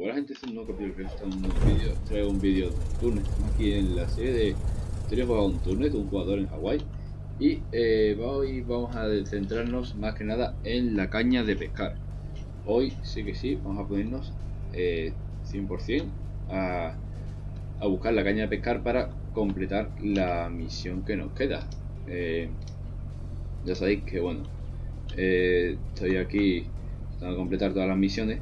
Buena gente, es un nuevo capítulo que está un vídeo. Traigo un vídeo de Turnet. Estamos aquí en la serie de Tres juega un Turnet, un jugador en Hawái. Y eh, hoy vamos a centrarnos más que nada en la caña de pescar. Hoy sí que sí, vamos a ponernos eh, 100% a, a buscar la caña de pescar para completar la misión que nos queda. Eh, ya sabéis que bueno, eh, estoy aquí a completar todas las misiones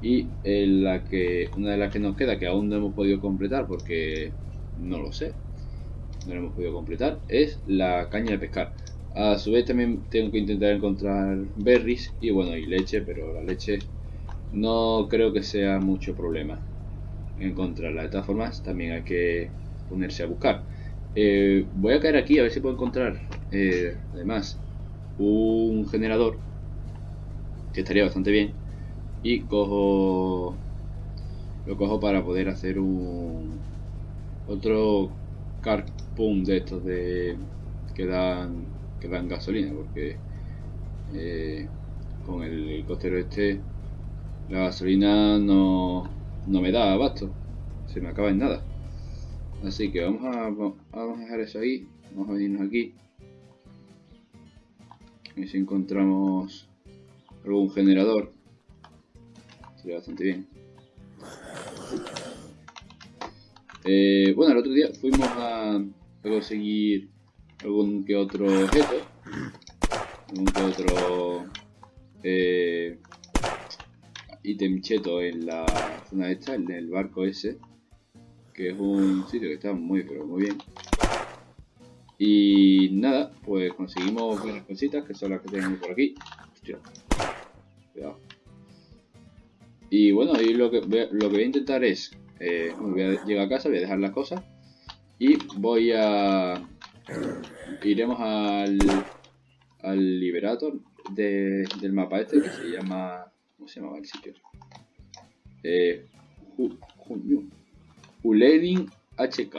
y en la que una de las que nos queda que aún no hemos podido completar porque no lo sé no lo hemos podido completar es la caña de pescar. A su vez también tengo que intentar encontrar berries y bueno y leche pero la leche no creo que sea mucho problema encontrarla. De todas formas también hay que ponerse a buscar. Eh, voy a caer aquí a ver si puedo encontrar eh, además un generador que estaría bastante bien y cojo lo cojo para poder hacer un otro carpum de estos de que dan que dan gasolina porque eh, con el helicóptero este la gasolina no, no me da abasto se me acaba en nada. Así que vamos a, vamos a dejar eso ahí vamos a venirnos aquí. Y si encontramos algún generador sería bastante bien eh, bueno el otro día fuimos a, conseguir algún que otro objeto algún que otro eh, cheto en la zona esta, en el barco ese que es un sitio que está muy pero muy bien y nada, pues conseguimos buenas cositas que son las que tenemos por aquí. Hostia. Cuidado. Y bueno, y lo que, voy a, lo que voy a intentar es, eh, voy a llegar a casa, voy a dejar las cosas y voy a... Iremos al, al Liberator de, del mapa este que se llama... ¿Cómo se llamaba el sitio? Eh, Uledin HK.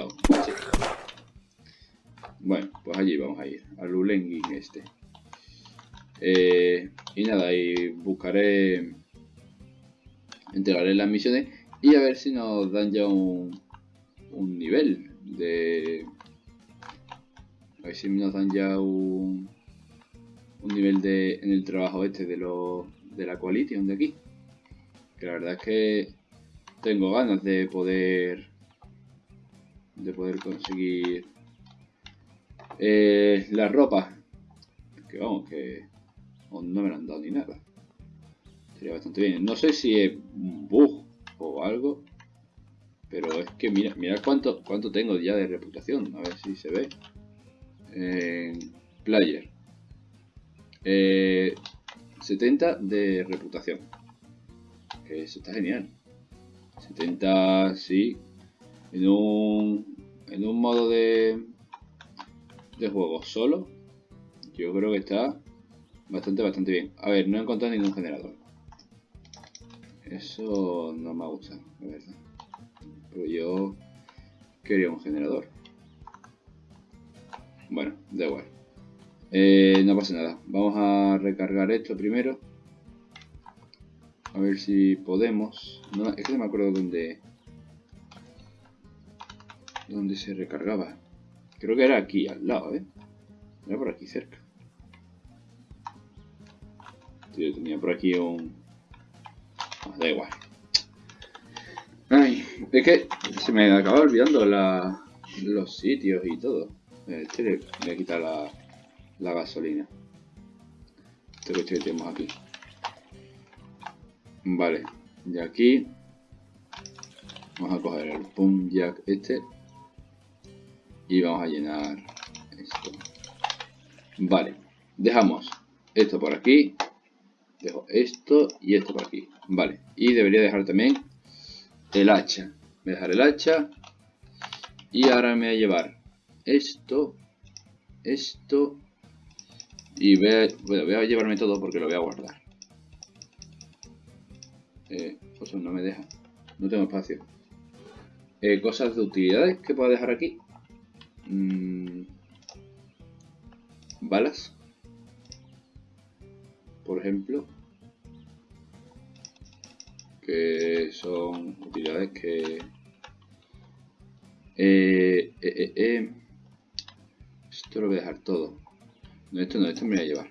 Bueno, pues allí vamos a ir, al Ulengin este. Eh, y nada, y buscaré, entregaré las misiones y a ver si nos dan ya un, nivel de... A ver si nos dan ya un, nivel de, en el trabajo este de, lo, de la Coalition de aquí. Que la verdad es que tengo ganas de poder de poder conseguir eh, la ropa. Que vamos, que no me la han dado ni nada. Sería bastante bien. No sé si es un bug o algo. Pero es que mira, mira cuánto, cuánto tengo ya de reputación. A ver si se ve. player. 70 eh, de reputación. Eso está genial. 70, sí. En un, en un modo de, de juego solo, yo creo que está bastante, bastante bien. A ver, no he encontrado ningún generador. Eso no me gusta, la verdad. Pero yo quería un generador. Bueno, da igual. Eh, no pasa nada. Vamos a recargar esto primero. A ver si podemos. No, es que no me acuerdo dónde... Dónde se recargaba. Creo que era aquí, al lado, ¿eh? Era por aquí cerca. Yo tenía por aquí un... Da igual. Es que se me acaba olvidando los sitios y todo. Este le voy a quitar la, la gasolina. Este coche que tenemos aquí. Vale, de aquí vamos a coger el pump jack este y vamos a llenar esto. Vale, dejamos esto por aquí, dejo esto y esto por aquí. Vale, y debería dejar también el hacha. Voy a dejar el hacha y ahora me voy a llevar esto, esto y voy a, bueno, voy a llevarme todo porque lo voy a guardar. Eh, pues no me deja, no tengo espacio. Eh, cosas de utilidades que puedo dejar aquí. Mm, balas, por ejemplo, que son utilidades que... Eh, eh, eh, Esto lo voy a dejar todo. No, esto no, esto me voy a llevar.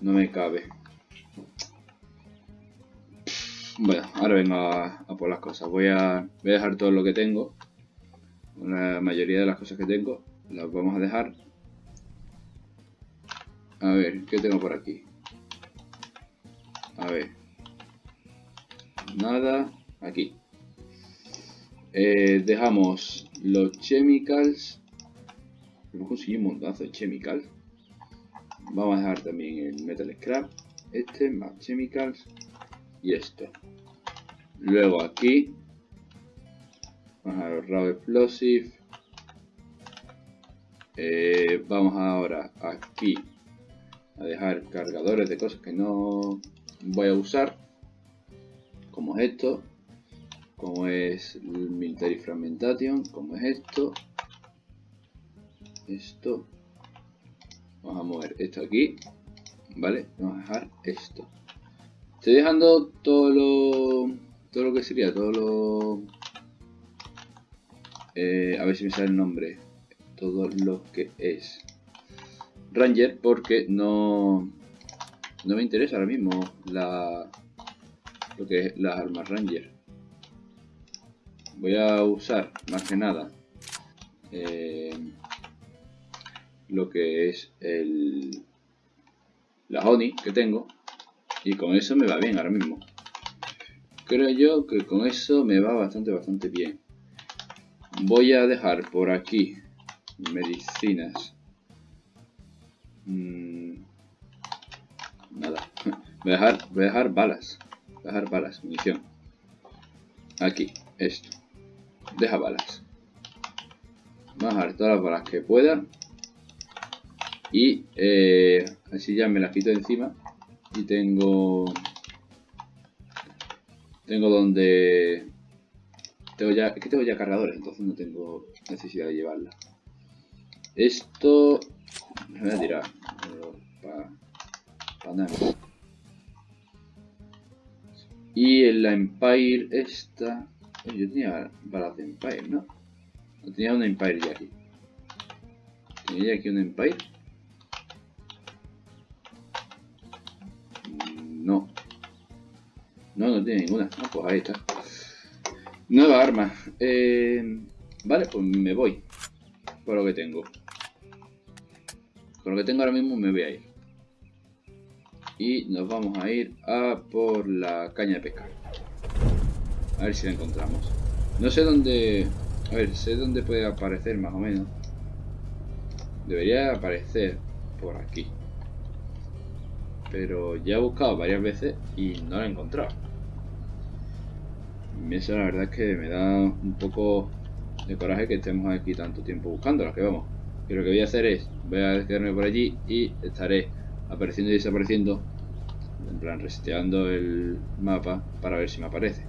No me cabe. Bueno, ahora vengo a, por las cosas. Voy a, voy a dejar todo lo que tengo. La mayoría de las cosas que tengo las vamos a dejar. A ver, ¿qué tengo por aquí? A ver. Nada. Aquí. Eh, dejamos los chemicals. Hemos conseguido un montazo de chemicals. Vamos a dejar también el metal scrap. Este, más chemicals. Y esto. Luego aquí. Vamos a los raw explosive. Eh, vamos ahora aquí a dejar cargadores de cosas que no voy a usar esto como es military fragmentation como es esto esto vamos a mover esto aquí vale vamos a dejar esto. Estoy dejando todo lo todo lo que sería todo lo eh, a ver si me sale el nombre todo lo que es Ranger porque no, no me interesa ahora mismo la, lo que es las armas Ranger. Voy a usar más que nada eh, lo que es el la Oni que tengo y con eso me va bien ahora mismo. Creo yo que con eso me va bastante bastante bien. Voy a dejar por aquí medicinas Mm, nada. Voy a, dejar, voy a dejar balas. Dejar balas, munición. Aquí, esto. Deja balas. Dejar todas las balas que pueda. Y eh, así ya me las quito encima. Y tengo... Tengo donde... Tengo ya, es que tengo ya cargadores, entonces no tengo necesidad de llevarla. Esto me voy a tirar. Para nada. Y en la Empire esta... Yo tenía balas de Empire, ¿no? No tenía una Empire ya aquí. ¿Tenía aquí una Empire? Mm, no. No, no tiene ninguna. Ah, pues ahí está. Nueva arma. Eh, vale, pues me voy. Por lo que tengo. Con lo que tengo ahora mismo me voy a ir. Y nos vamos a ir a por la caña de pescar. A ver si la encontramos. No sé dónde... A ver, sé dónde puede aparecer más o menos. Debería aparecer por aquí. Pero ya he buscado varias veces y no la he encontrado. Eso la verdad es que me da un poco de coraje que estemos aquí tanto tiempo buscándola, que vamos. Y lo que voy a hacer es, voy a quedarme por allí y estaré apareciendo y desapareciendo, en plan reseteando el mapa para ver si me aparece.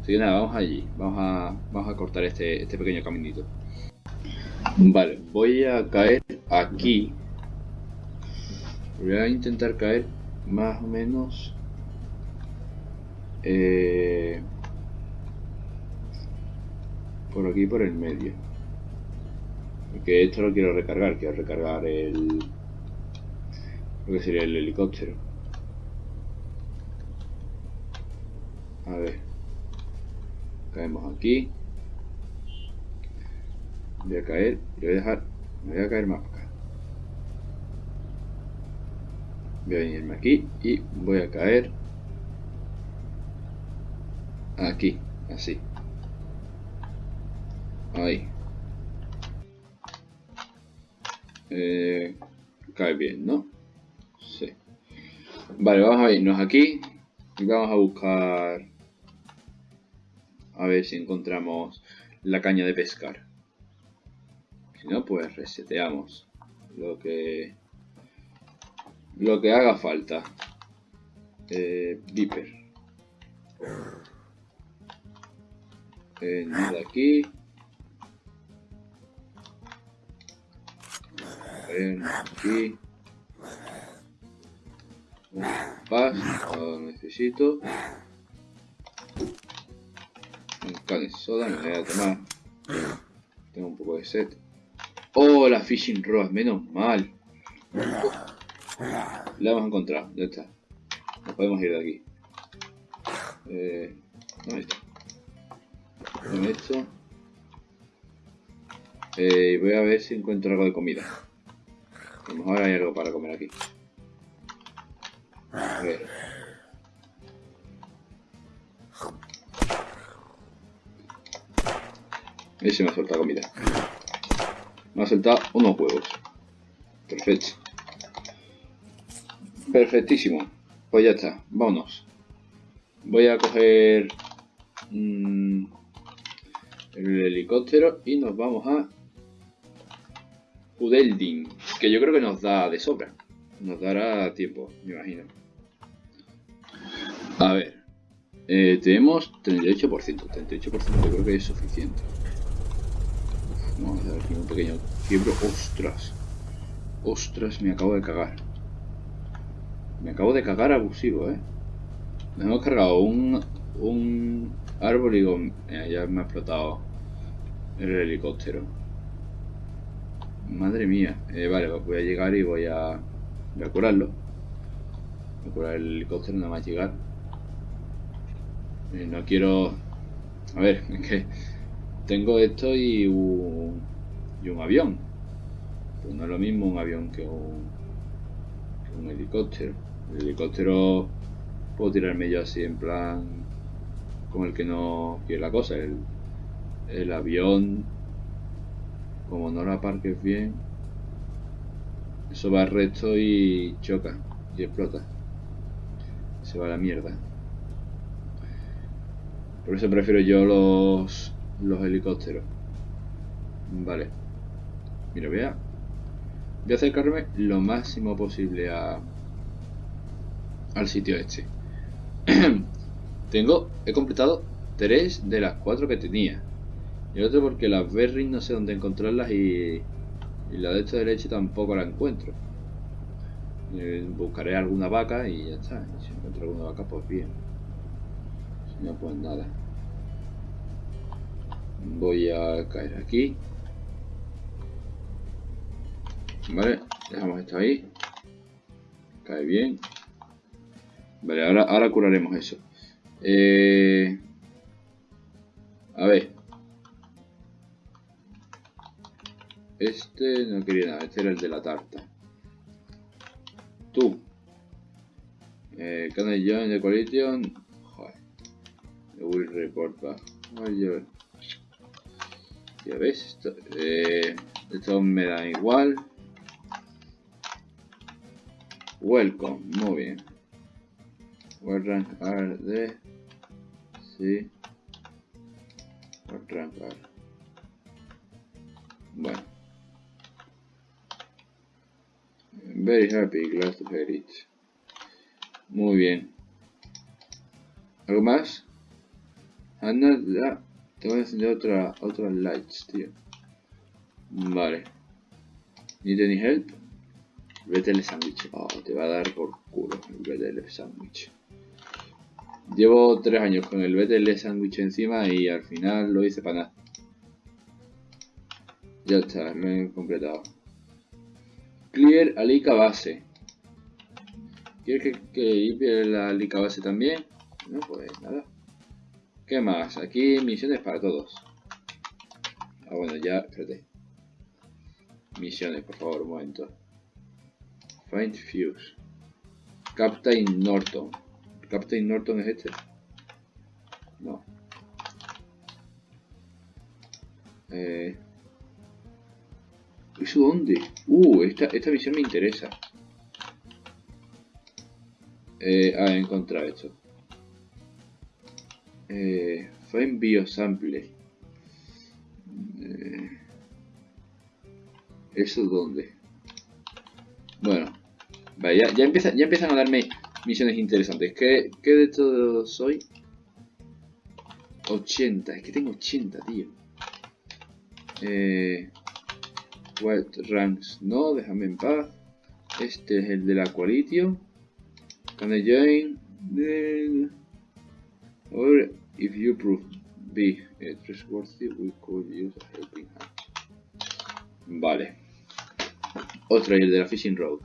Así que nada, vamos allí, vamos a, vamos a cortar este, este pequeño caminito. Vale, voy a caer aquí. Voy a intentar caer más o menos... Eh, por aquí, por el medio. Porque esto lo quiero recargar, quiero recargar el... Lo que sería el helicóptero. A ver. Caemos aquí. Voy a caer. Voy a dejar... Me voy a caer más acá. Voy a venirme aquí y voy a caer aquí, así. Ahí. Eh, cae bien, ¿no? Sí. Vale, vamos a irnos aquí y vamos a buscar a ver si encontramos la caña de pescar. Si no, pues reseteamos lo que lo que haga falta. Eh, Viper. Eh, aquí. aquí. Paz, lo necesito. carne soda, me voy a tomar. Tengo un poco de sed. Oh, la fishing rod, menos mal. La hemos encontrado, ya está. Nos podemos ir de aquí. Eh, ¿Dónde está? Dame esto. Eh, voy a ver si encuentro algo de comida. A lo mejor hay algo para comer aquí. A ver. Ese me ha soltado comida. Me ha soltado unos huevos. Perfecto. Perfectísimo. Pues ya está. Vámonos. Voy a coger mmm, el helicóptero y nos vamos a Udeldin. Que yo creo que nos da de sobra. Nos dará tiempo, me imagino. Eh, tenemos 38%. 38% yo creo que es suficiente. vamos a dar aquí un pequeño quiebro. ¡Ostras! ¡Ostras! Me acabo de cagar. Me acabo de cagar abusivo, ¿eh? Nos hemos cargado un, un árbol y ya me ha explotado el helicóptero. Madre mía. Eh, vale, pues voy a llegar y voy a, voy a curarlo. Voy a curar el helicóptero nada más llegar. Eh, no quiero... A ver, que tengo esto y un, y un avión. Pues no es lo mismo un avión que un, que un helicóptero. El helicóptero puedo tirarme yo así en plan con el que no quiere la cosa. El, el avión, como no lo aparques bien, eso va recto y choca y explota. Se va a la mierda. Por eso prefiero yo los, los helicópteros. Vale. Mira, voy a, voy a acercarme lo máximo posible a, al sitio este. Tengo, he completado tres de las cuatro que tenía. Y el otro porque las berries no sé dónde encontrarlas y, y la de esta de leche tampoco la encuentro. Eh, buscaré alguna vaca y ya está. si encuentro alguna vaca, pues bien. No, pues nada. Voy a caer aquí. Vale, dejamos esto ahí. Cae bien. Vale, ahora, ahora curaremos eso. Eh, a ver. Este no quería nada, este era el de la tarta. Tú. Eh, can I join coalition? Will report. Ya ves, esto, eh, esto me da igual. Welcome, muy bien. What rank are they? Sí. What rank are? Bueno. Very happy, glad to hear it. Muy bien. ¿Algo más? Anda, ya. Te voy a encender otra, otra lights, tío. Vale. ¿Need any help? Vete el sándwich. Oh, te va a dar por culo el BTL sándwich. Llevo tres años con el BTL sándwich encima y al final lo hice para nada. Ya está, lo he completado. Clear Alica base. ¿Quieres que, que limpie la Alica base también? No, pues nada. ¿Qué más? Aquí misiones para todos. Ah, bueno, ya, espérate. Misiones, por favor, un momento. Find Fuse. Captain Norton. ¿Captain Norton es este? No. Eh... ¿Eso dónde? Uh, esta, esta misión me interesa. Eh, ah, he encontrado esto. Eh, Find Biosample. Eh, ¿Eso dónde? Bueno, vale, ya, empieza, ya empiezan a darme misiones interesantes. ¿Qué, de todo soy? 80, es que tengo 80, tío. Eh, what ranks? No, déjame en paz. Este es el de la Coalition. Can I join? Or if you prove be uh, trustworthy, we could use a helping hand. Vale. Otra, el de la Fishing Road.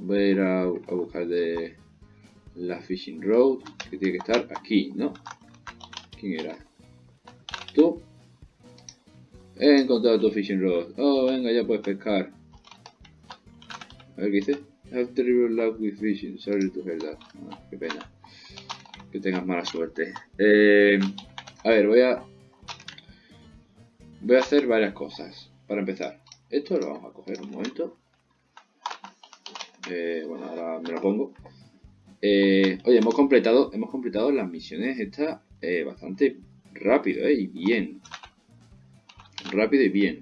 Voy a ir a, buscar de la Fishing Road, que tiene que estar aquí, ¿no? ¿Quién era? ¿Tú? He encontrado tu Fishing Rod. Oh, venga, ya puedes pescar. A ver qué dice. Have terrible luck with fishing. Sorry to hear that. Ah, qué pena. Que tengas mala suerte. Eh, a ver, voy a... Voy a hacer varias cosas. Para empezar. Esto lo vamos a coger un momento. Eh, bueno, ahora me lo pongo. Eh, oye, hemos completado, hemos completado las misiones estas bastante rápido, y bien. Rápido y bien.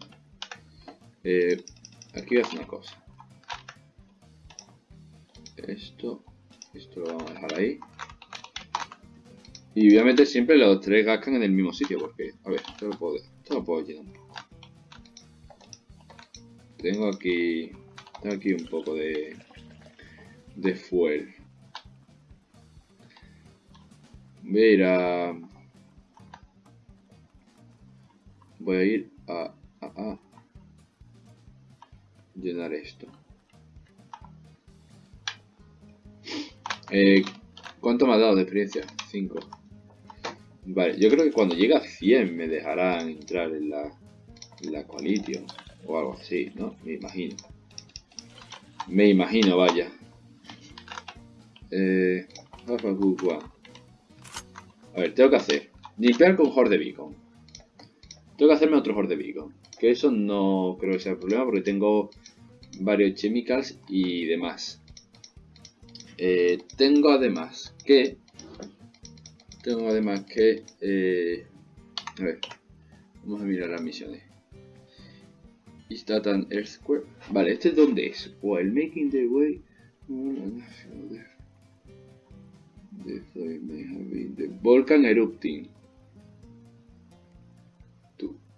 Aquí voy a hacer una cosa. Esto, esto lo vamos a dejar ahí. Y obviamente siempre los tres gascan en el mismo sitio, porque, a ver, esto lo puedo, esto lo puedo llenar un poco. Tengo aquí, tengo aquí un poco de, de fuel. Voy a ir a... Voy a ir a, a, a llenar esto. Eh, ¿Cuánto me ha dado de experiencia? 5. Vale, yo creo que cuando llegue a 100 me dejarán entrar en la, en la coalition o algo así, ¿no? Me imagino. Me imagino, vaya. Eh, a ver, tengo que hacer. Limpiar con Horde Beacon. Tengo que hacerme otro Horde Beacon. Que eso no creo que sea el problema porque tengo varios chemicals y demás. Eh, tengo además que... Tengo además que... Eh, a ver. Vamos a mirar las misiones. Is earthquake? Vale, ¿este dónde es? While making the way... Volcan erupting.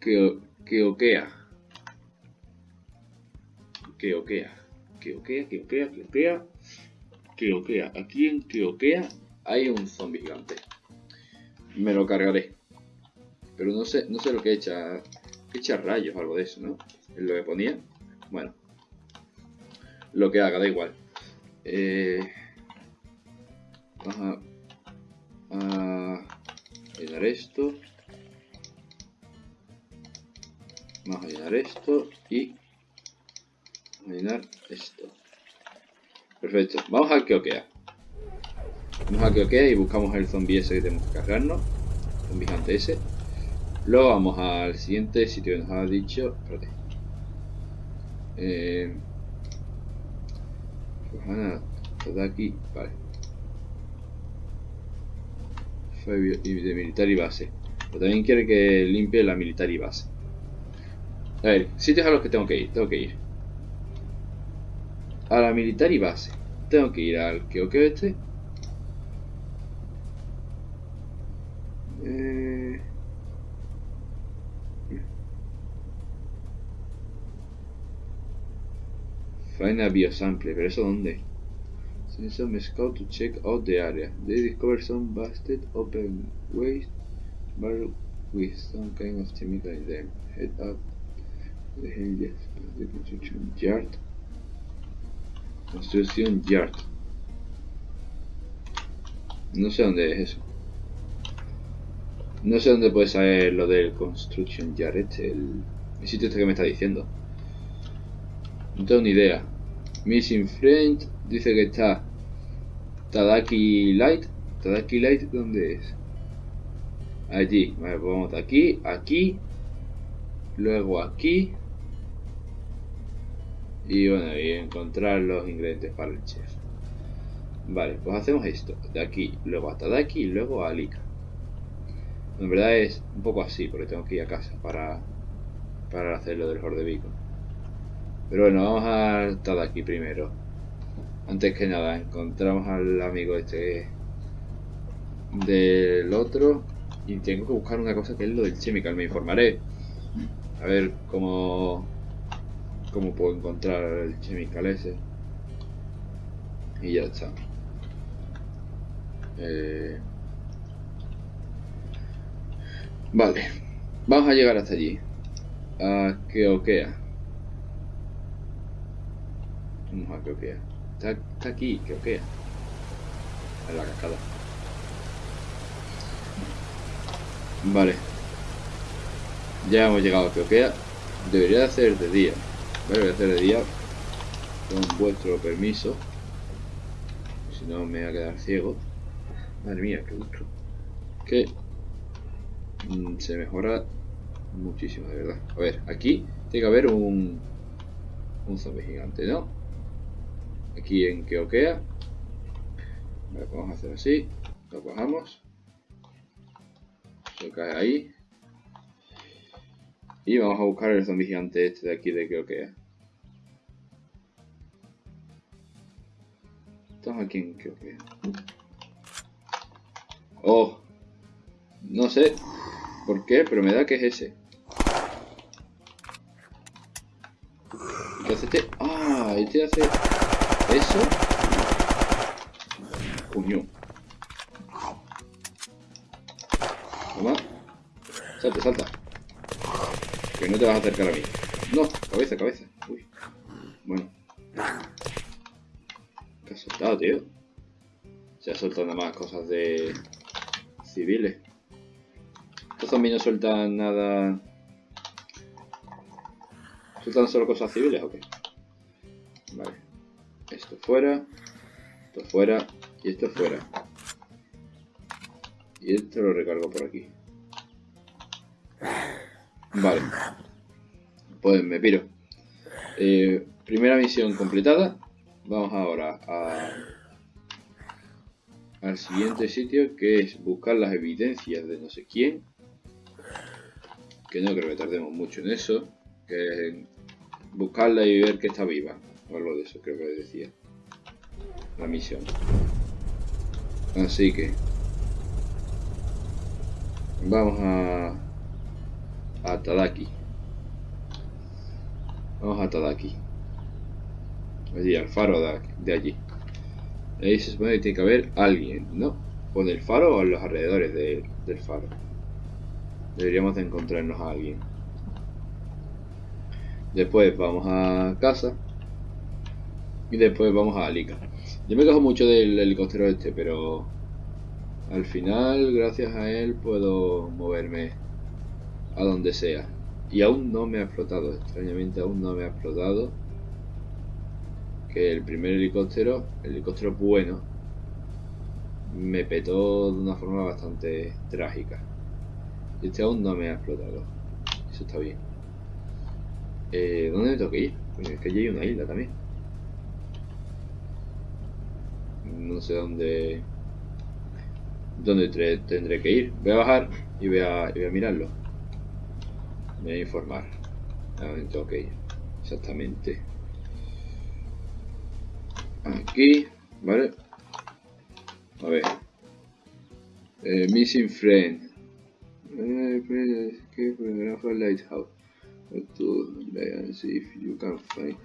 Que, Keokea. Keokea. Keokea, Keokea, Keokea. Keokea. Aquí en Keokea hay un zombie gigante. Me lo cargaré. Pero no sé, no sé lo que echa. Echa rayos o algo de eso, ¿no? Es lo que ponía. Bueno. Lo que haga, da igual. Eh, vamos a, llenar esto. Vamos a llenar esto y a llenar esto. Perfecto. Vamos a Keokea. Vamos a Keokea y buscamos el zombie ese que tenemos que cargarnos. Zombie gigante ese. Luego vamos al siguiente sitio que nos ha dicho. Espérate. Eh, pues aquí. Vale de militar y base. Pero también quiere que limpie la militar y base. A ver, sitios a los que tengo que ir. Tengo que ir a la militar y base. Tengo que ir al que este. Eh... Find a biosample, pero eso dónde? Send some scout to check out the area. They discover some busted open waste barrel with some kind of chemical in them. Head up the hinges of the construction yard. Construction yard. No sé dónde es eso. No sé dónde puede saber lo del Construction Yard este, el, el sitio este que me está diciendo. No tengo ni idea. Missing Friend dice que está Tadaki Light. Tadaki Light, ¿dónde es? Allí. Vale, pues vamos aquí, aquí. Luego aquí. Y bueno, y encontrar los ingredientes para el chef. Vale, pues hacemos esto. De aquí, luego a Tadaki y luego a Alika. En verdad es un poco así, porque tengo que ir a casa para, para hacer lo del Horde Beacon. Pero bueno, vamos a Tadaki primero. Antes que nada, encontramos al amigo este del otro y tengo que buscar una cosa que es lo del chemical. Me informaré. A ver cómo, cómo puedo encontrar el chemical ese. Y ya está. Eh, Vale. Vamos a llegar hasta allí. A Keokea. Vamos a Keokea. Está, está aquí, Keokea. En la cascada. Vale. Ya hemos llegado a Keokea. Debería de hacer de día. Vale, hacer de día. Con vuestro permiso. Si no me voy a quedar ciego. Madre mía, qué gusto. Que mm, se mejora muchísimo, de verdad. A ver, aquí tiene que haber un un zombie gigante, ¿no? Aquí en Keokea. Vamos a hacer así. Lo bajamos. Se cae ahí. Y vamos a buscar el zombie gigante este de aquí de Keokea. Estamos aquí en Keokea. Oh. No sé por qué, pero me da que es ese. ¿Qué hace este? Ah, este hace eso. Coño. Toma. Salta, salta. Que no te vas a acercar a mí. No, cabeza, cabeza. Uy. Bueno. ¿Qué has soltado, tío? Se ha soltado nada más cosas de civiles. Estos zombies no sueltan nada. ¿Sueltan solo cosas civiles o qué? Vale. Esto fuera. Esto fuera. Y esto fuera. Y esto lo recargo por aquí. Vale. Pues me piro. Eh, primera misión completada. Vamos ahora a, al siguiente sitio que es buscar las evidencias de no sé quién. Que no creo que tardemos mucho en eso. Que buscarla y ver que está viva. Algo de eso creo que decía. La misión. Así que... Vamos a a Tadaki. Vamos a Tadaki. Allí, al faro de, allí. Ahí se supone que tiene que haber alguien, ¿no? O en el faro o en los alrededores del faro. Deberíamos de encontrarnos a alguien. Después vamos a casa. Y después vamos a Alika. Yo me quejo mucho del helicóptero este, pero al final, gracias a él, puedo moverme a donde sea. Y aún no me ha explotado, extrañamente aún no me ha explotado. Que el primer helicóptero, el helicóptero bueno, me petó de una forma bastante trágica. Y este aún no me ha explotado. Eso está bien. Eh, ¿Dónde me tengo que ir? es que allí hay una isla también. No sé dónde... Dónde tendré que ir. Voy a bajar y voy a, y voy a mirarlo. Voy a informar. Exactamente. Aquí, ¿vale? A ver. Eh, missing friend. Eh, que photograph lighthouse. To if you can find.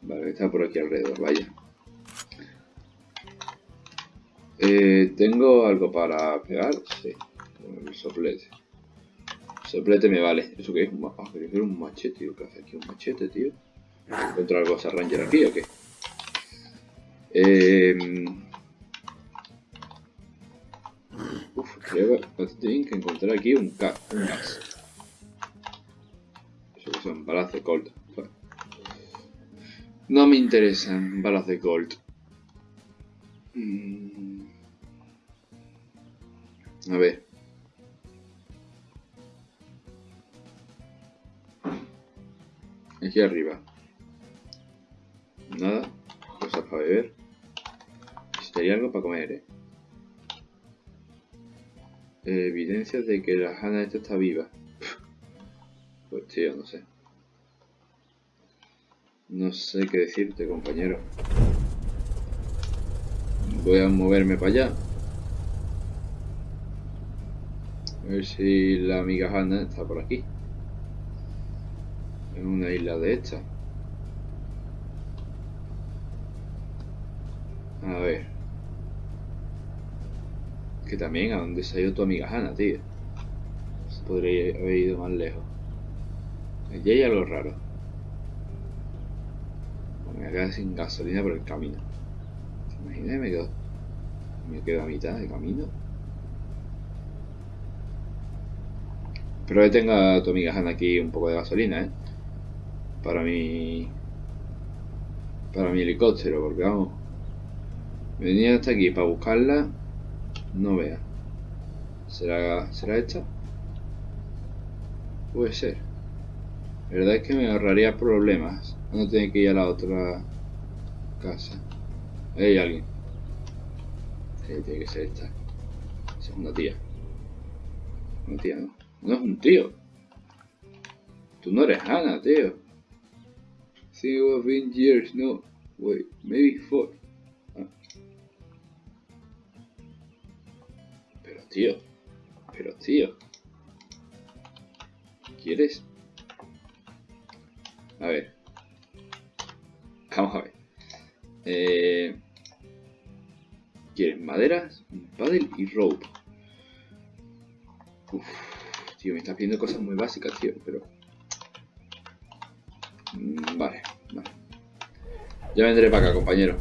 Vale, está por aquí alrededor, vaya. Eh, ¿Tengo algo para pegar? Sí. El soplete. Soplete me vale. ¿Eso qué es? Ah, pero un machete, tío. ¿Qué hace aquí un machete, tío? ¿Encuentro algo a Ranger aquí o qué? Eh... Uf, creo que encontrar aquí un, gas. Eso que son balas de Colt. No me interesan balas de Colt. Mm. A ver. Aquí arriba. Nada. Cosas para beber. Necesitaría algo para comer, eh. Evidencias de que la Hanna esta está viva. Pues tío, no sé. No sé qué decirte, compañero. Voy a moverme para allá. A ver si la amiga Hanna está por aquí en una isla de esta. A ver. Que también, ¿a dónde se ha ido tu amiga Hanna, tío? podría haber ido más lejos. Allí hay algo raro. Me voy a quedar sin gasolina por el camino. ¿Te imaginas? Me quedo, me quedo a mitad de camino. Espero que tenga tu amiga Hanna aquí un poco de gasolina, ¿eh? Para mi... Para mi helicóptero, porque vamos... Venía hasta aquí para buscarla. No vea. ¿Será, ¿Será esta? Puede ser. La verdad es que me ahorraría problemas. No tener que ir a la otra casa. Hay alguien. Tiene que ser esta. Esa es una tía. Una tía, ¿no? No es un tío. Tú no eres Hannah, tío. Think of been years, no. Wait, maybe four. Ah. Pero tío. Pero tío. ¿Quieres? A ver. Vamos a ver. Eh, ¿Quieres maderas? Paddle y rope. Uf, tío, me estás pidiendo cosas muy básicas, tío, pero... Mm, vale, vale. Ya vendré para acá, compañero.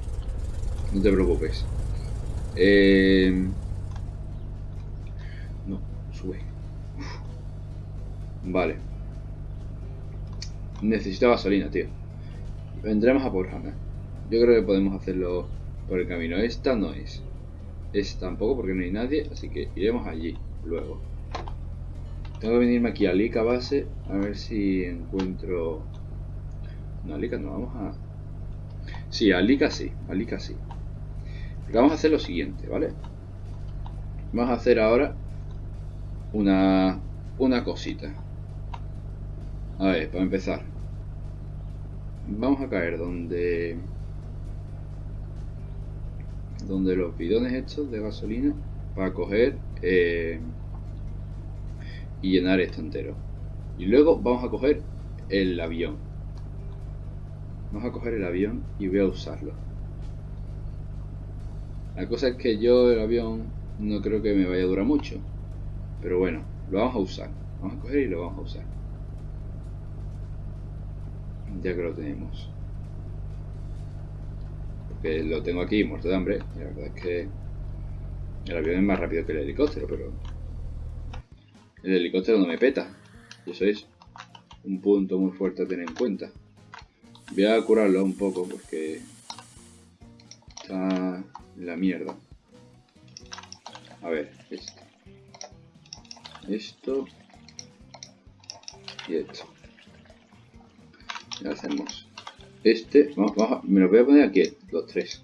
No te preocupes. Eh... No, sube. Vale. Necesito gasolina, tío. Vendremos a por. Yo creo que podemos hacerlo por el camino. Esta no es. Esta tampoco porque no hay nadie, así que iremos allí luego. Tengo que venirme aquí a Lika base a ver si encuentro... No, a Lika no, vamos a... Sí, a Lika sí, a sí. vamos a hacer lo siguiente, ¿vale? Vamos a hacer ahora una, una cosita. A ver, para empezar. Vamos a caer donde donde los bidones estos de gasolina para coger eh, y llenar esto entero. Y luego vamos a coger el avión. Vamos a coger el avión y voy a usarlo. La cosa es que yo el avión no creo que me vaya a durar mucho pero bueno lo vamos a usar. Vamos a coger y lo vamos a usar. Ya que lo tenemos porque lo tengo aquí muerto de hambre la verdad es que el avión es más rápido que el helicóptero pero el helicóptero no me peta y eso es un punto muy fuerte a tener en cuenta. Voy a curarlo un poco porque está la mierda. A ver esto esto y esto. Hacemos este, vamos, me lo voy a poner aquí, los tres.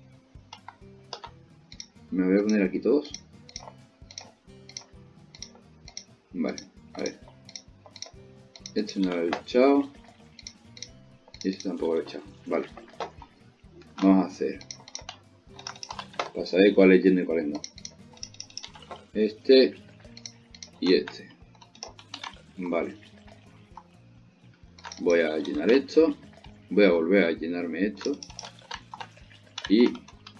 Me voy a poner aquí todos. Vale, a ver. Este no lo he echado. Y este tampoco lo he echado. Vale. Vamos a hacer. Para saber cuál es lleno y cuál es no. Este y este. Vale voy a llenar esto voy a volver a llenarme esto. Y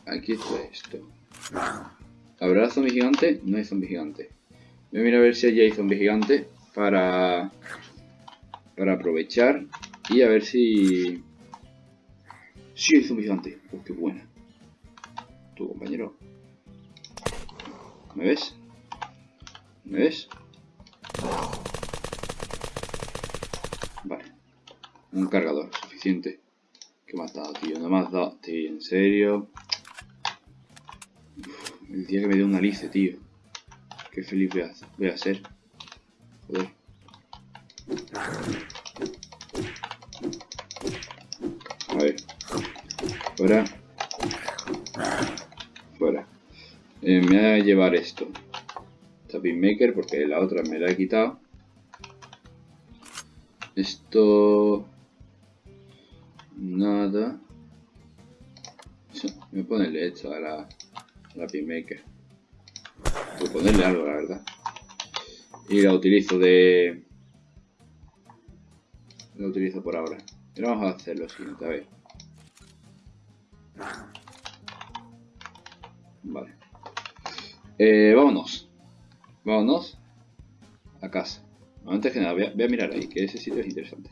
aquí está esto. ¿habrá zombie gigante? no hay zombie gigante voy a mirar a ver si allí hay zombie gigante para para aprovechar y a ver si si hay zombie gigante oh, qué buena. Tu compañero. ¿me ves? ¿me ves? Un cargador, suficiente. ¿Qué has dado, tío? Me has dado, tío, en serio. el día que me dé una lice, tío. Qué feliz voy a, ser. Joder. A ver. Fuera. Fuera. Eh, me voy a llevar esto. Tapping Maker porque la otra me la he quitado. Esto nada. Voy a ponerle esto a la, la Pinmaker. Voy a ponerle algo, la verdad. Y la utilizo de... La utilizo por ahora. Y vamos a hacer lo siguiente, a ver. Vale. Eh, vámonos. Vámonos a casa. Antes que nada, voy a, mirar ahí, que ese sitio es interesante.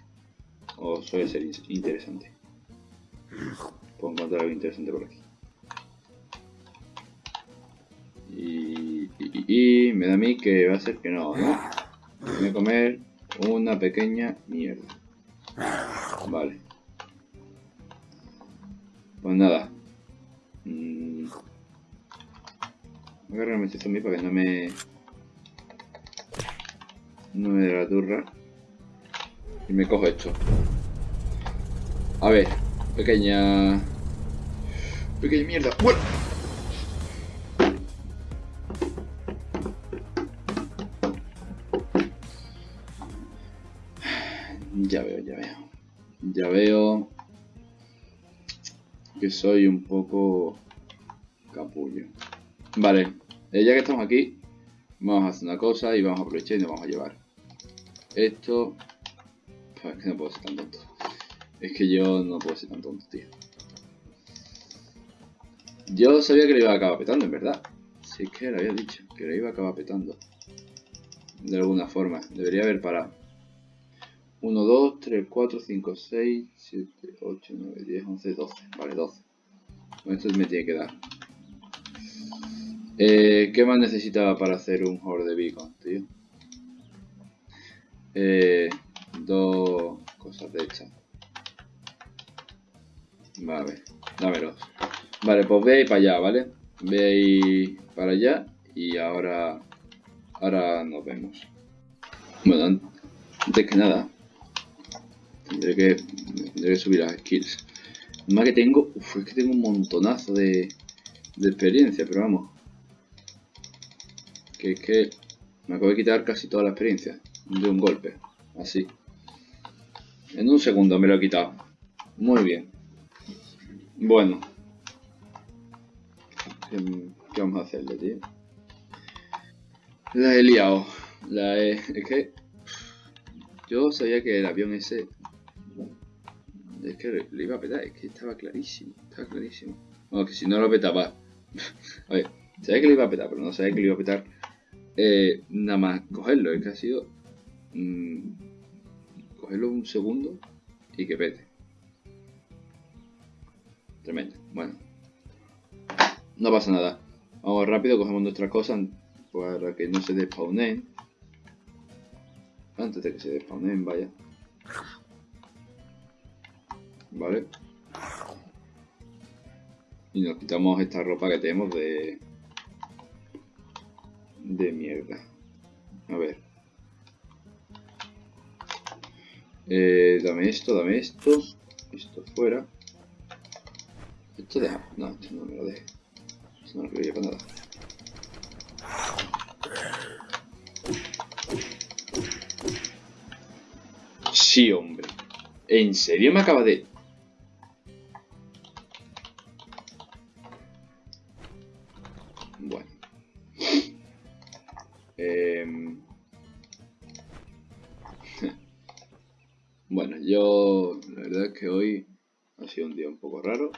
O suele ser interesante. Puedo encontrar algo interesante por aquí. Y, me da a mí que va a ser que no, ¿no? Voy a comer una pequeña mierda. Vale. Pues nada. Mm. Voy a agarrarme este zombie para que no me... No me dé la turra. Y me cojo esto. A ver. Pequeña... Pequeña mierda. ¡Bueno! Ya veo, ya veo. Ya veo que soy un poco capullo. Vale, eh, ya que estamos aquí, vamos a hacer una cosa y vamos a aprovechar y nos vamos a llevar. Esto... es que no puedo ser tan tonto. Es que yo no puedo ser tan tonto, tío. Yo sabía que le iba a acabar petando, en verdad. Si es que lo había dicho, que le iba a acabar petando. De alguna forma. Debería haber parado. 1, 2, 3, 4, 5, 6, 7, 8, 9, 10, 11, 12. Vale, 12. Con esto me tiene que dar. Eh, ¿Qué más necesitaba para hacer un horde de beacon, tío? Eh, dos cosas de estas. Vale, dámelos. Vale, pues ve ahí para allá, ¿vale? Ve ahí para allá y ahora, ahora nos vemos. Bueno, antes que nada, Tendré que, tendré que subir las skills. Más que tengo, uf, es que tengo un montonazo de, de experiencia, pero vamos. Que es que me acabo de quitar casi toda la experiencia de un golpe, así. En un segundo me lo he quitado. Muy bien. Bueno. ¿Qué, vamos a hacerle, tío? La he liado. La he... Es que... Yo sabía que el avión ese es que le iba a petar, es que estaba clarísimo, estaba clarísimo. Bueno, que si no lo petaba. a ver, sabía que le iba a petar, pero no sabía que le iba a petar eh, nada más cogerlo. Es que ha sido mmm, cogerlo un segundo y que pete. Tremendo. Bueno, no pasa nada. Vamos rápido, cogemos nuestras cosas para que no se despawnen. Antes de que se despawnen, vaya. ¿vale? Y nos quitamos esta ropa que tenemos de... De mierda. A ver. Eh, dame esto, dame esto. Esto fuera. Esto deja. No, esto no me lo deje. Esto no lo quiero para nada. Sí, hombre. ¿En serio me acaba de...? Yo, la verdad es que hoy ha sido un día un poco raro.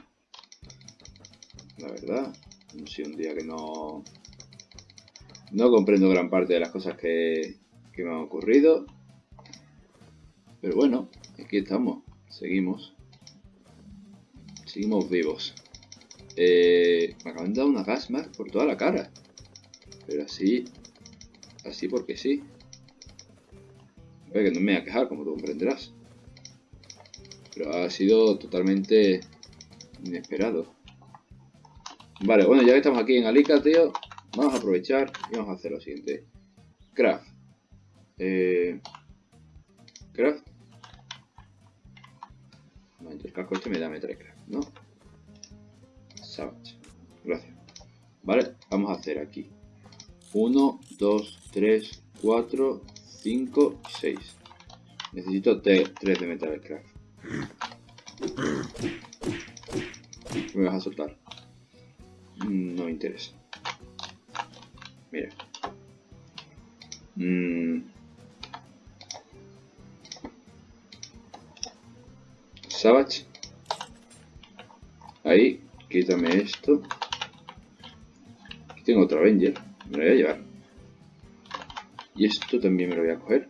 La verdad, ha sido un día que no, no comprendo gran parte de las cosas que, que me han ocurrido. Pero bueno, aquí estamos, seguimos. Seguimos vivos. Eh, me acaban de dar una gas más por toda la cara. Pero así, así porque sí. Que no me voy a quejar, como tú comprenderás pero ha sido totalmente inesperado. Vale, bueno, ya que estamos aquí en Alica, tío, vamos a aprovechar y vamos a hacer lo siguiente. Craft. Eh, craft. Vale, el casco este me da metal craft, ¿no? Savage. Gracias. Vale, vamos a hacer aquí. 1, 2, 3, 4, 5, 6. Necesito 3 de metal craft. Me vas a soltar. No me interesa. Mira. Mm. Savage. Ahí, quítame esto. Aquí tengo otro Avenger. Me lo voy a llevar. Y esto también me lo voy a coger.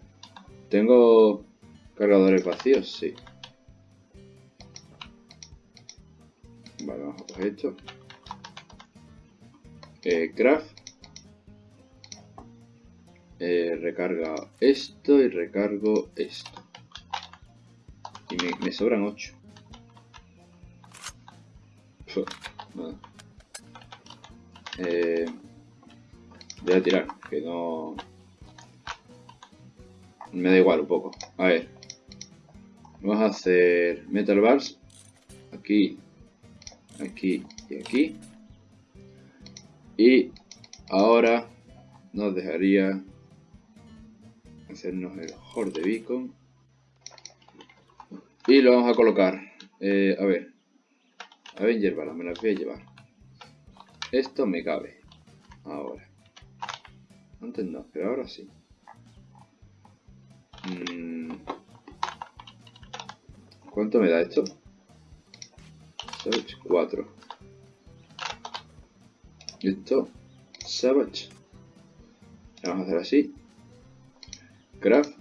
¿Tengo cargadores vacíos? Sí. Vale, vamos a coger esto. Eh, craft. Eh, recarga esto y recargo esto. Y me, sobran 8. Eh, voy a tirar, que no... Me da igual un poco. A ver. Vamos a hacer metal bars. Aquí, aquí y aquí. Y ahora nos dejaría hacernos el horde beacon. Y lo vamos a colocar. Eh, a ver. Avenger me las voy a llevar. Esto me cabe. Ahora. Antes no, pero ahora sí. Mm. ¿Cuánto me da esto? 4. Esto, Savage. Vamos a hacer así. Craft.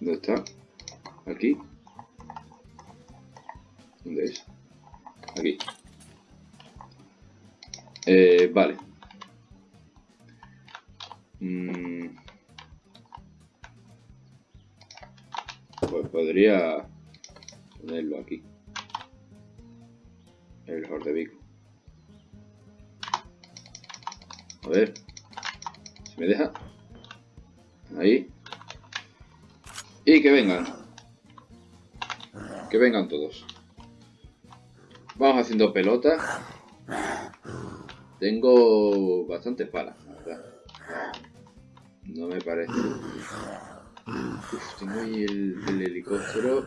¿Dónde está? Aquí. ¿Dónde es? Aquí. Eh, vale. Mm. Pues podría ponerlo aquí. El Vico. A ver. Si me deja. Ahí. Y que vengan. Que vengan todos. Vamos haciendo pelota. Tengo bastantes palas, ¿verdad? No me parece. Uf, tengo ahí el, el helicóptero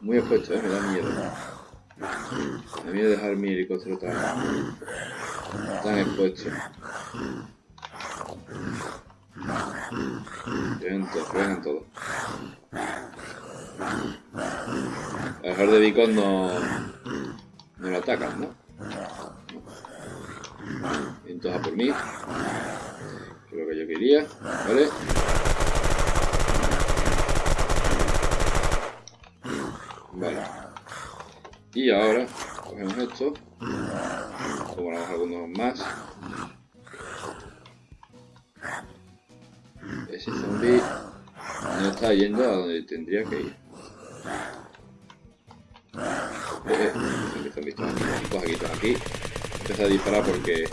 muy expuesto, ¿eh? me da miedo. Me da miedo dejar mi helicóptero tan, tan expuesto. Todos, vengan todos. A dejar de Beacon no, no lo atacan, ¿no? Entonces a por mí. Que es lo que yo quería, ¿vale? Vale. Y ahora cogemos esto. Tomamos algunos más. Ese zombie no está yendo a donde tendría que ir. Eh, zombies, aquí, todos a disparar porque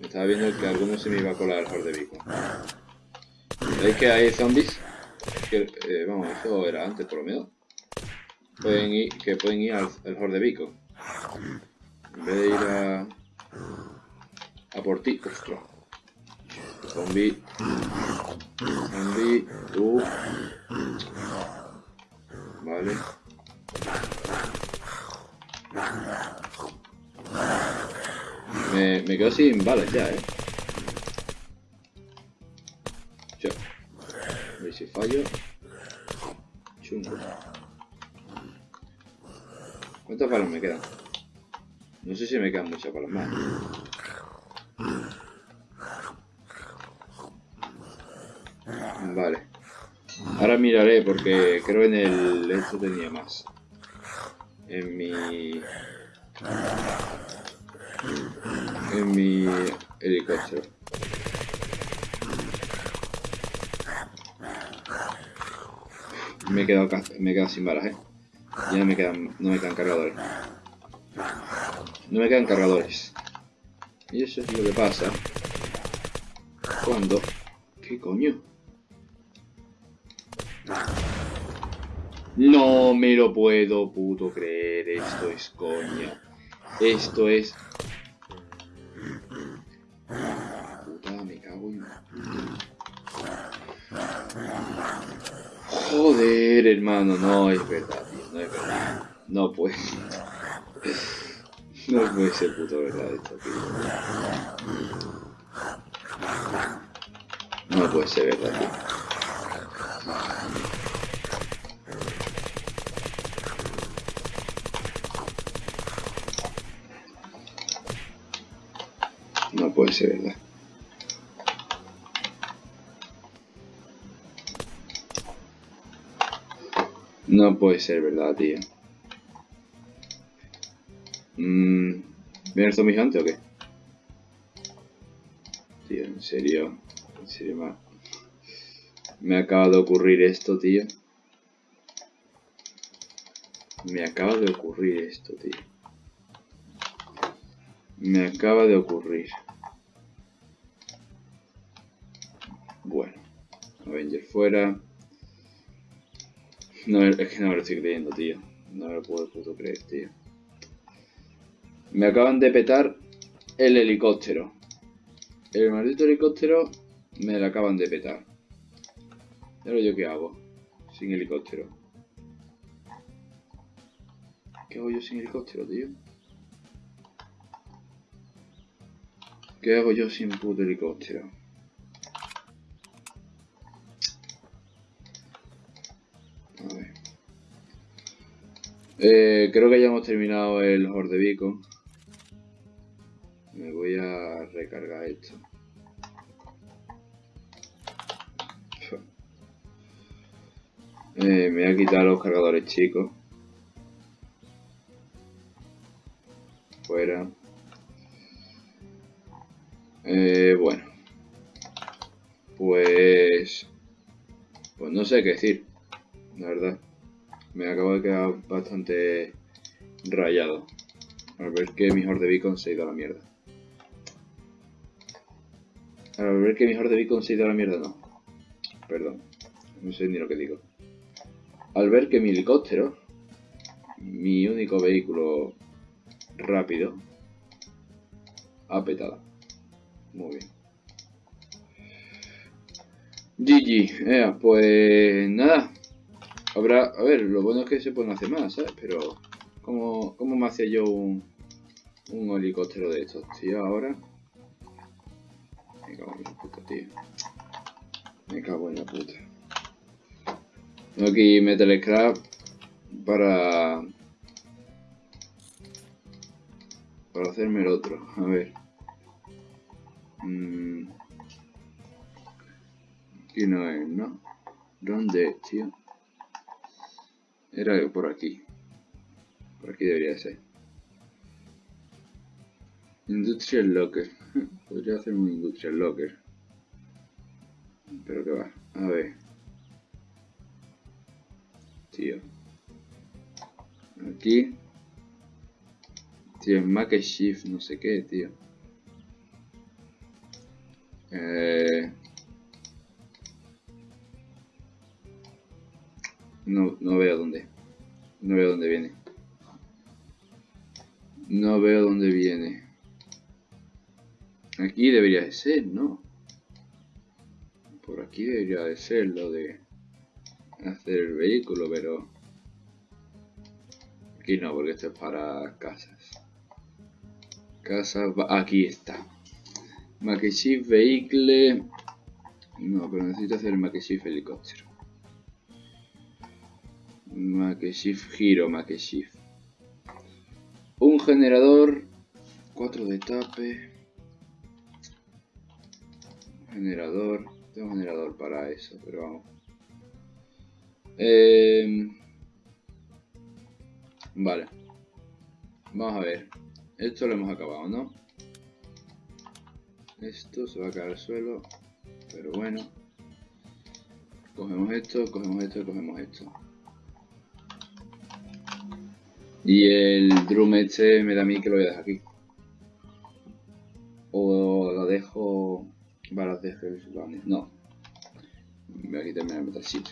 estaba viendo que alguno se me iba a colar el Vico. ¿Veis que hay zombies? Eh, vamos, eso era antes por lo menos pueden ir, que pueden ir al, al Horde Vico. En vez de ir a, a por ti. Ostras. Zombie. Zombie. Tú. Vale. Me, me quedo sin balas ya, eh. Ya. A ver si fallo. Chungo. ¿Cuántas balas me quedan? No sé si me quedan muchas balas más. Vale. Ahora miraré porque creo en el esto tenía más. En mi... En mi helicóptero. Me he quedado, me he quedado sin balas, eh. Ya me quedan, no me quedan cargadores. No me quedan cargadores. Y eso es lo que pasa cuando... ¿Qué coño? No me lo puedo puto creer. Esto es coña. Esto es... Puta, me cago en... Joder, hermano, no es verdad, tío, no es verdad. No puede. No puede ser puto verdad esto, tío. No puede ser verdad, tío. No puede ser, ¿verdad, tío? Mmm... ¿Viene el zombie o qué? Tío, en serio. En serio, me, me acaba de ocurrir esto, tío. Me acaba de ocurrir esto, tío. Me acaba de ocurrir. Avenger fuera. Es que no me lo estoy creyendo, tío. No me lo puedo puto creer, tío. Me acaban de petar el helicóptero. El maldito helicóptero me lo acaban de petar. ¿Y ahora yo qué hago? Sin helicóptero. ¿Qué hago yo sin helicóptero, tío? ¿Qué hago yo sin puto helicóptero? Eh, creo que ya hemos terminado el Horde. Me voy a recargar esto. Eh, me voy a quitar los cargadores chicos. Fuera. Eh, bueno. Pues... Pues no sé qué decir. La verdad. Me acabo de quedar bastante rayado. Al ver que mi Horde Beacon se ha ido a la mierda. Al ver que mi Horde Beacon se ha ido a la mierda, no. Perdón. No sé ni lo que digo. Al ver que mi helicóptero, mi único vehículo rápido, ha petado. Muy bien. GG, pues nada. Habrá, a ver, lo bueno es que se pueden hacer más, ¿sabes? Pero, ¿cómo, cómo me hacía yo un, un helicóptero de estos, tío? Ahora, me cago en la puta, tío. Me cago en la puta. Tengo aquí Metal Scrap para... Para hacerme el otro. A ver. Mm. Aquí no es, ¿no? ¿Dónde, tío? Era por aquí. Por aquí debería ser. Industrial Locker. Podría hacer un Industrial Locker. Pero que va. A ver. Tío. Aquí. Tío, Mac Shift, no sé qué, tío. Eh... No, no veo dónde. No veo dónde viene. No veo dónde viene. Aquí debería de ser, ¿no? Por aquí debería de ser lo de hacer el vehículo, pero... Aquí no, porque esto es para casas. Casas... Aquí está. Makeshift Vehicle... No, pero necesito hacer el Makeshift Helicóptero. Makeshift Giro, Makeshift. Un generador, 4 de tape. Generador, tengo un generador para eso, pero vamos. Eh, vale. Vamos a ver. Esto lo hemos acabado, ¿no? Esto se va a caer al suelo. Pero bueno. Cogemos esto, cogemos esto, cogemos esto. Y el drum este me da a mí que lo voy a dejar aquí. O lo dejo... Balas de No. Me voy a quitarme el metal sheet.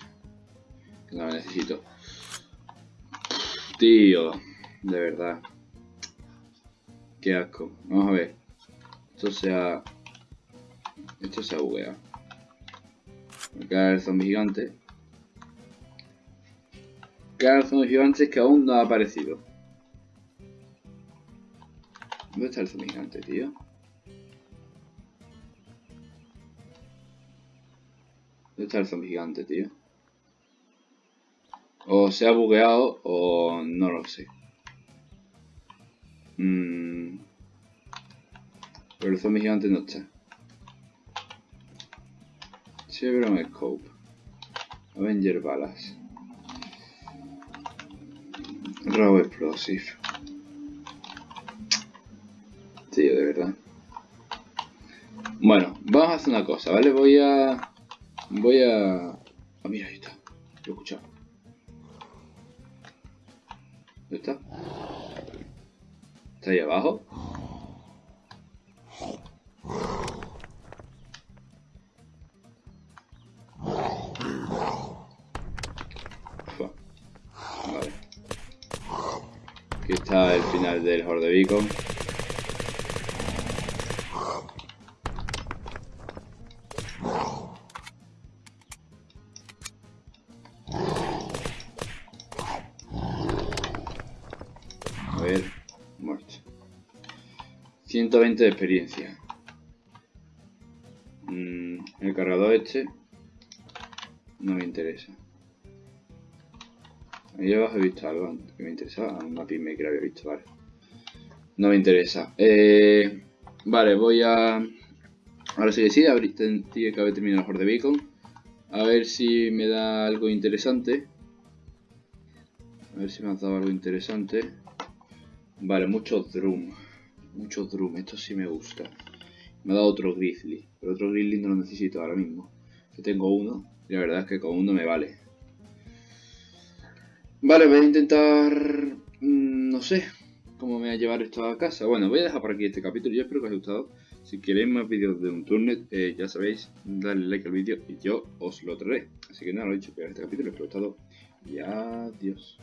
No la necesito. Tío. De verdad. Qué asco. Vamos a ver. Esto se ha... Esto se ha bugueado. Acá el zombie gigante. Cada zombie gigante que aún no ha aparecido. ¿Dónde está el zombie gigante, tío? ¿Dónde está el zombie gigante, tío? O se ha bugueado o no lo sé. Mm. Pero el zombie gigante no está. Chevron Scope. Avenger Balas. Robo Explosive. Tío, de verdad. Bueno, vamos a hacer una cosa, ¿vale? Voy a... Voy a... Ah, mira, ahí está. Lo he escuchado. ¿Dónde está? ¿Está ahí abajo? Vale. Aquí está el final del Horde Beacon. 120 de experiencia. Mm, el cargador este no me interesa. Ahí abajo he visto algo que me interesaba. Una pyme que lo había visto, vale. No me interesa. Eh, vale, voy a... Ahora sí que sí, tiene que haber terminado el Horde Beacon. A ver si me da algo interesante. A ver si me ha dado algo interesante. Vale, muchos drum. Muchos drum, esto sí me gusta. Me ha dado otro grizzly. Pero otro grizzly no lo necesito ahora mismo. Yo tengo uno. Y la verdad es que con uno me vale. Vale, voy a intentar... Mm, no sé cómo me voy a llevar esto a casa. Bueno, voy a dejar por aquí este capítulo. Yo espero que os haya gustado. Si queréis más vídeos de un turnet, eh, ya sabéis, dale like al vídeo y yo os lo traeré. Así que nada, lo he dicho, que este capítulo, espero os haya gustado. Y adiós.